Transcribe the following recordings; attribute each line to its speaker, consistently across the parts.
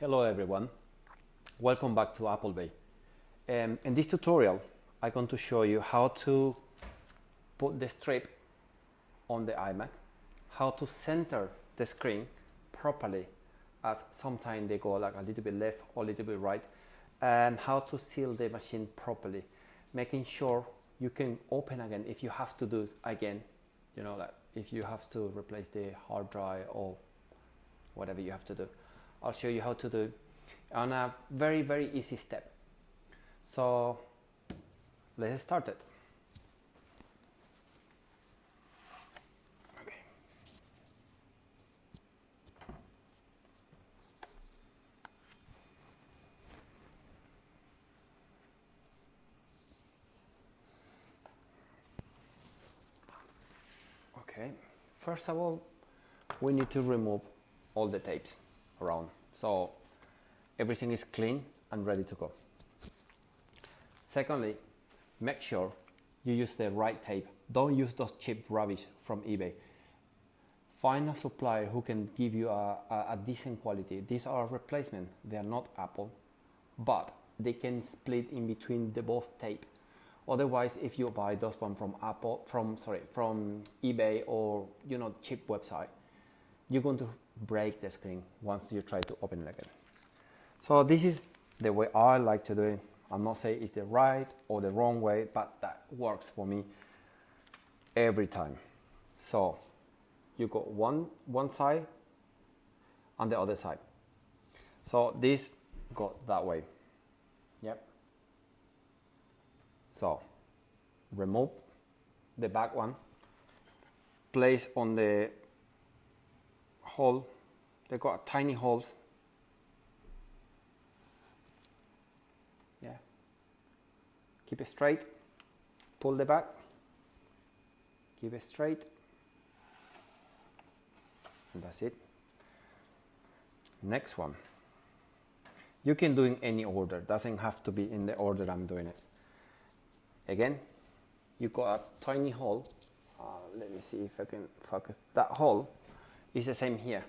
Speaker 1: Hello everyone, welcome back to Appleby. Um, in this tutorial I'm going to show you how to put the strip on the iMac, how to center the screen properly as sometimes they go like a little bit left or a little bit right and how to seal the machine properly making sure you can open again if you have to do it again you know like if you have to replace the hard drive or whatever you have to do I'll show you how to do it on a very very easy step. So let's start it Okay, first of all, we need to remove all the tapes around. So everything is clean and ready to go. Secondly, make sure you use the right tape. Don't use those cheap rubbish from eBay. Find a supplier who can give you a, a, a decent quality. These are replacement. They are not Apple, but they can split in between the both tape Otherwise, if you buy those one from Apple, from sorry, from eBay or you know cheap website, you're going to break the screen once you try to open it again. So this is the way I like to do it. I'm not saying it's the right or the wrong way, but that works for me every time. So you go one one side and the other side. So this goes that way. Yep. So remove the back one, place on the hole, they got tiny holes. Yeah. Keep it straight, pull the back, keep it straight, and that's it. Next one. You can do in any order, doesn't have to be in the order I'm doing it. Again, you got a tiny hole. Uh, let me see if I can focus. That hole is the same here.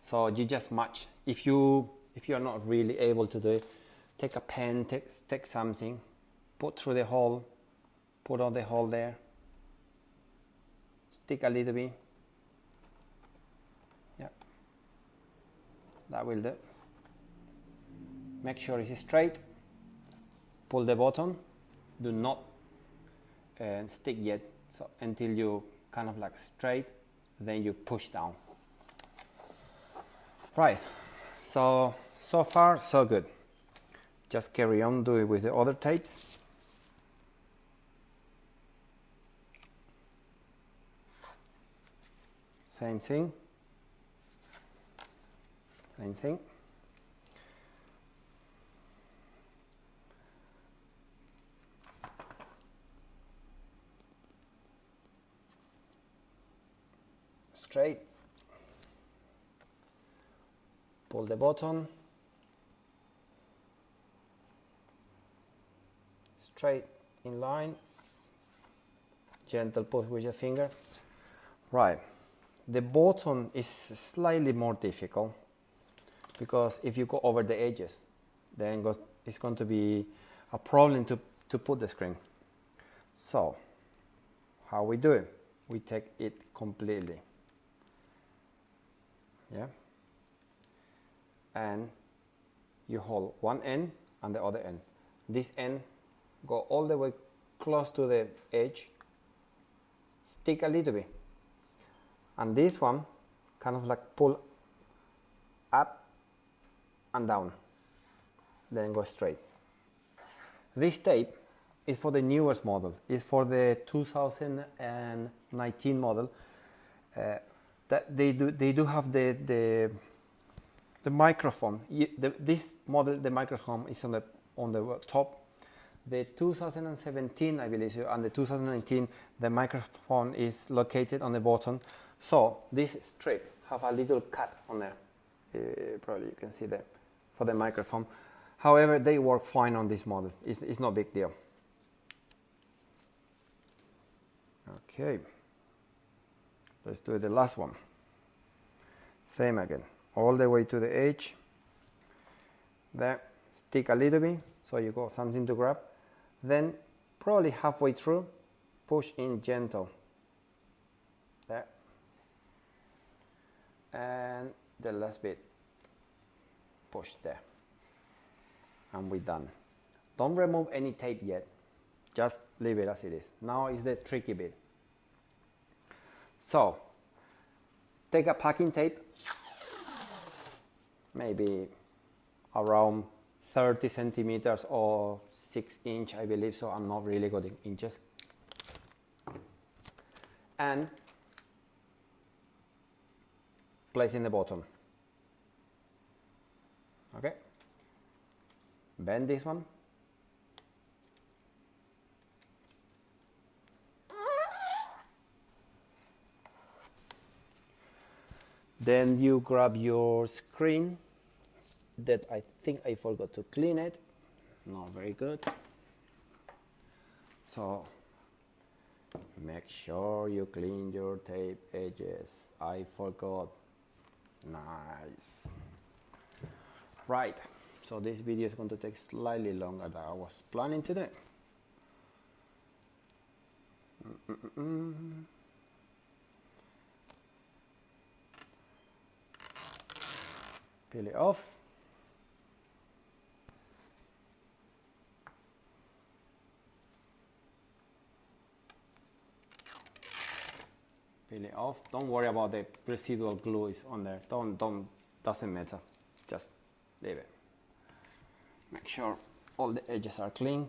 Speaker 1: So you just match. If you if you are not really able to do it, take a pen, take, take something, put through the hole, put on the hole there, stick a little bit. Yeah, that will do. Make sure it's straight. Pull the button do not uh, stick yet so until you kind of like straight then you push down. Right so so far so good. Just carry on do it with the other tapes. Same thing. Same thing straight. Pull the button. Straight in line. Gentle push with your finger. Right. The bottom is slightly more difficult because if you go over the edges then it's going to be a problem to, to put the screen. So how we do it? We take it completely yeah. And you hold one end and the other end. This end go all the way close to the edge stick a little bit. And this one kind of like pull up and down then go straight. This tape is for the newest model. It's for the 2019 model. Uh, that they do they do have the the the microphone. The, this model, the microphone is on the on the top. The 2017, I believe, and the 2019, the microphone is located on the bottom. So this strip have a little cut on there. Uh, probably you can see that for the microphone. However, they work fine on this model. It's, it's no big deal. Okay. Let's do the last one. Same again. all the way to the edge. There stick a little bit so you got something to grab. Then probably halfway through push in gentle. There. And the last bit. Push there. And we're done. Don't remove any tape yet. Just leave it as it is. Now is the tricky bit so take a packing tape maybe around 30 centimeters or 6 inch I believe so I'm not really good in inches. And place in the bottom. Okay? Bend this one then you grab your screen that I think I forgot to clean it. Not very good. So make sure you clean your tape edges. I forgot. Nice. Right. So this video is going to take slightly longer than I was planning to do. Mm -mm -mm peel it off. Peel it off. Don't worry about the residual glue is on there. Don't don't doesn't matter. Just leave it. Make sure all the edges are clean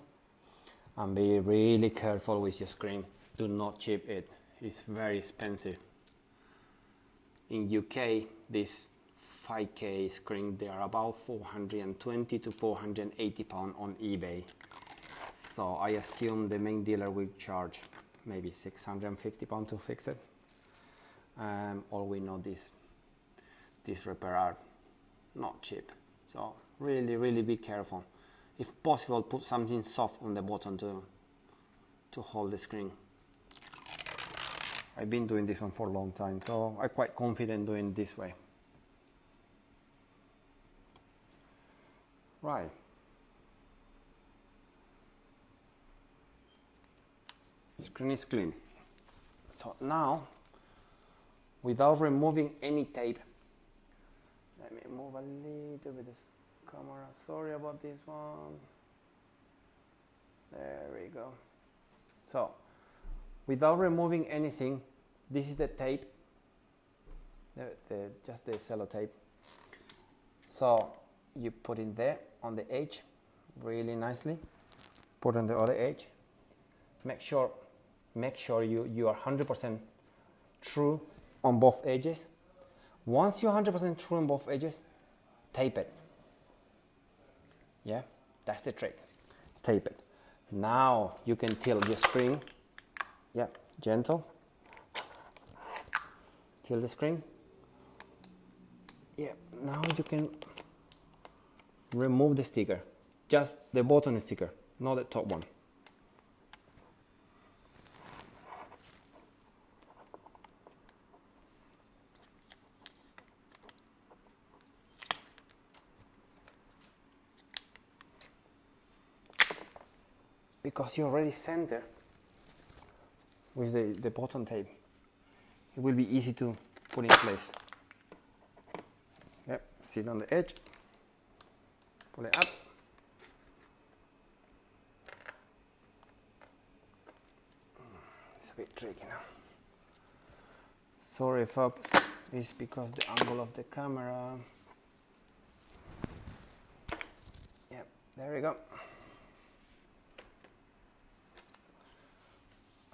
Speaker 1: and be really careful with your screen. Do not chip it. It's very expensive. In UK this 5k screen they are about 420 to 480 pound on eBay. So I assume the main dealer will charge maybe 650 pound to fix it. Um, all we know this this repair are not cheap. So really really be careful. If possible put something soft on the bottom to to hold the screen. I've been doing this one for a long time so I'm quite confident doing this way right screen is clean so now without removing any tape. Let me move a little bit this camera. Sorry about this one. There we go. So, without removing anything, this is the tape, the, the, just the sellotape. So, you put in there on the edge really nicely. Put on the other edge. Make sure, make sure you, you are 100% true on both edges. Once you're 100% true on both edges, tape it. Yeah, that's the trick. Tape it. Now you can tilt your screen. Yeah, gentle. Tilt the screen. Yeah, now you can remove the sticker. Just the bottom sticker, not the top one. because you already center with the, the bottom tape it will be easy to put in place yep sit on the edge pull it up. It's a bit tricky now. Sorry folks. It's because the angle of the camera. Yep there we go.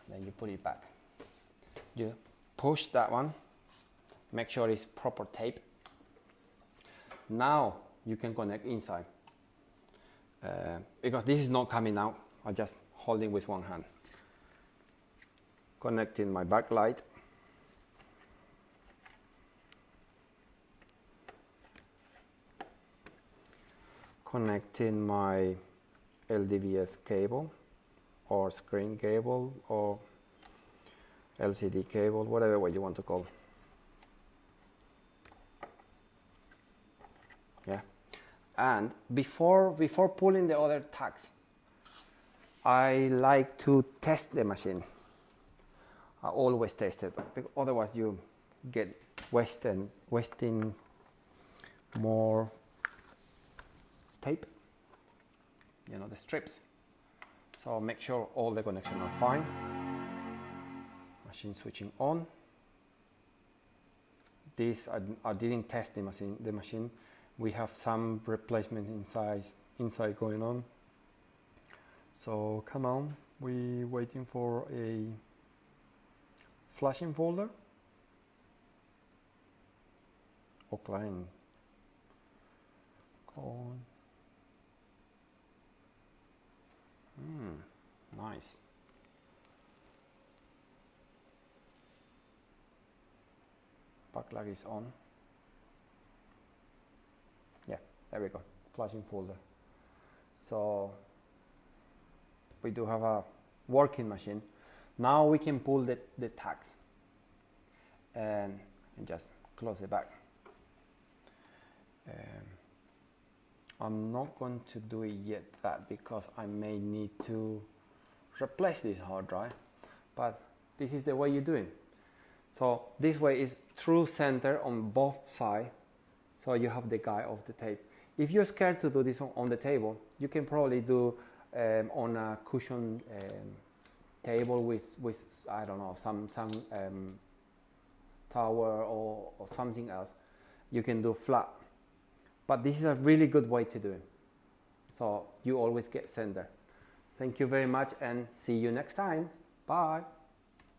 Speaker 1: Then you put it back. You push that one. Make sure it's proper tape. Now you can connect inside uh, because this is not coming out I'm just holding with one hand connecting my backlight connecting my LDVS cable or screen cable or LCD cable, whatever way you want to call. Yeah. And before before pulling the other tags, I like to test the machine. I always test it, otherwise you get wasting wasting more tape. You know the strips. So make sure all the connections are fine. Machine switching on. This I, I didn't test the machine. The machine we have some replacement inside inside going on. So come on, we waiting for a flashing folder or client call. Hmm, nice. Backlight is on. Yeah, there we go, flashing folder. So we do have a working machine. Now we can pull the, the tags and, and just close it back. Um, I'm not going to do it yet that because I may need to replace this hard drive but this is the way you do it so this way is true center on both sides so you have the guide of the tape if you're scared to do this on, on the table you can probably do um, on a cushion um, table with with I don't know some some um, tower or, or something else you can do flat but this is a really good way to do it. So you always get sender. Thank you very much and see you next time. Bye.